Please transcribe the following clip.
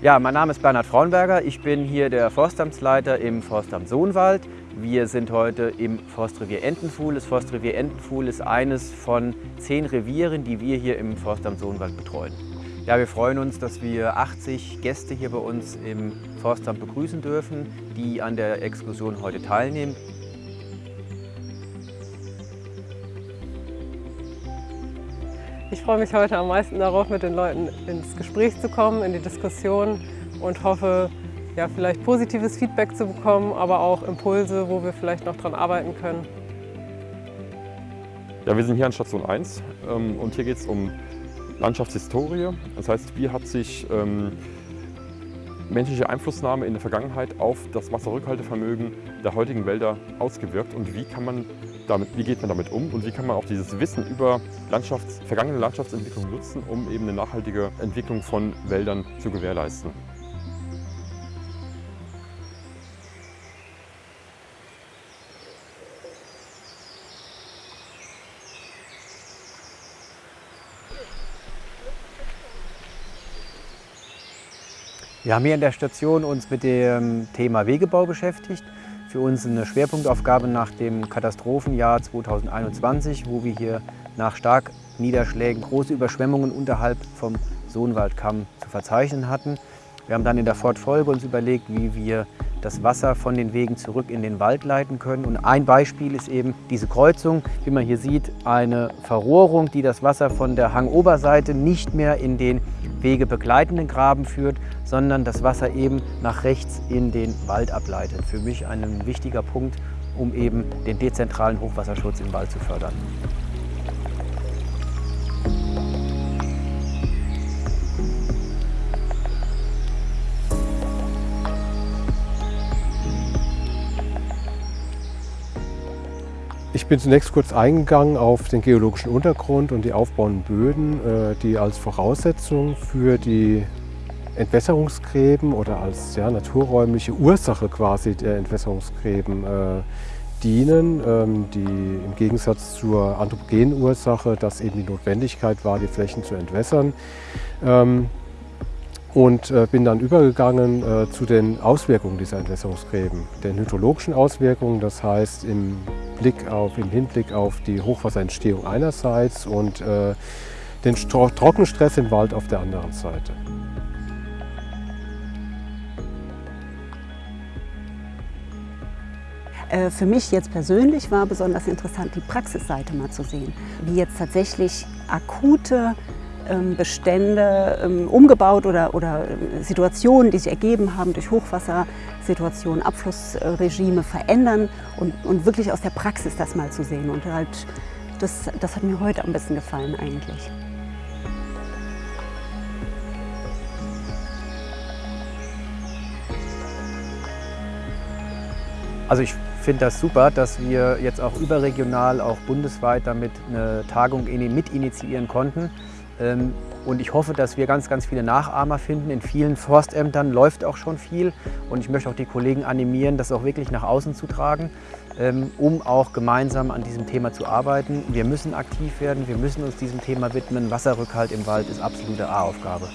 Ja, mein Name ist Bernhard Frauenberger. Ich bin hier der Forstamtsleiter im Forstamt Sohnwald. Wir sind heute im Forstrevier Entenfuhl. Das Forstrevier Entenfuhl ist eines von zehn Revieren, die wir hier im Forstamt Sohnwald betreuen. Ja, wir freuen uns, dass wir 80 Gäste hier bei uns im Forstamt begrüßen dürfen, die an der Exkursion heute teilnehmen. Ich freue mich heute am meisten darauf, mit den Leuten ins Gespräch zu kommen, in die Diskussion und hoffe, ja, vielleicht positives Feedback zu bekommen, aber auch Impulse, wo wir vielleicht noch dran arbeiten können. Ja, wir sind hier an Station 1 ähm, und hier geht es um Landschaftshistorie. Das heißt, wie hat sich ähm, menschliche Einflussnahme in der Vergangenheit auf das Wasserrückhaltevermögen der heutigen Wälder ausgewirkt und wie, kann man damit, wie geht man damit um und wie kann man auch dieses Wissen über Landschafts-, vergangene Landschaftsentwicklung nutzen, um eben eine nachhaltige Entwicklung von Wäldern zu gewährleisten. Wir haben hier in der Station uns mit dem Thema Wegebau beschäftigt. Für uns eine Schwerpunktaufgabe nach dem Katastrophenjahr 2021, wo wir hier nach Starkniederschlägen große Überschwemmungen unterhalb vom Sohnwaldkamm zu verzeichnen hatten. Wir haben dann in der Fortfolge uns überlegt, wie wir das Wasser von den Wegen zurück in den Wald leiten können. Und ein Beispiel ist eben diese Kreuzung. Wie man hier sieht, eine Verrohrung, die das Wasser von der Hangoberseite nicht mehr in den wegebegleitenden Graben führt, sondern das Wasser eben nach rechts in den Wald ableitet. Für mich ein wichtiger Punkt, um eben den dezentralen Hochwasserschutz im Wald zu fördern. Bin zunächst kurz eingegangen auf den geologischen Untergrund und die aufbauenden Böden, äh, die als Voraussetzung für die Entwässerungsgräben oder als ja, naturräumliche Ursache quasi der Entwässerungsgräben äh, dienen, ähm, die im Gegensatz zur anthropogenen Ursache, dass eben die Notwendigkeit war, die Flächen zu entwässern. Ähm, und äh, bin dann übergegangen äh, zu den Auswirkungen dieser Entwässerungsgräben, den hydrologischen Auswirkungen, das heißt im, Blick auf, im Hinblick auf die Hochwasserentstehung einerseits und äh, den Trockenstress im Wald auf der anderen Seite. Für mich jetzt persönlich war besonders interessant, die Praxisseite mal zu sehen, wie jetzt tatsächlich akute Bestände ähm, umgebaut oder, oder äh, Situationen, die sich ergeben haben durch Hochwassersituationen, Abflussregime verändern und, und wirklich aus der Praxis das mal zu sehen. Und halt, das, das hat mir heute am besten gefallen eigentlich. Also ich finde das super, dass wir jetzt auch überregional, auch bundesweit damit eine Tagung mit initiieren konnten. Ähm, und ich hoffe, dass wir ganz, ganz viele Nachahmer finden. In vielen Forstämtern läuft auch schon viel. Und ich möchte auch die Kollegen animieren, das auch wirklich nach außen zu tragen, ähm, um auch gemeinsam an diesem Thema zu arbeiten. Wir müssen aktiv werden, wir müssen uns diesem Thema widmen. Wasserrückhalt im Wald ist absolute A-Aufgabe.